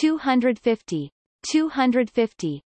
250, 250,